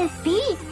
Miss B,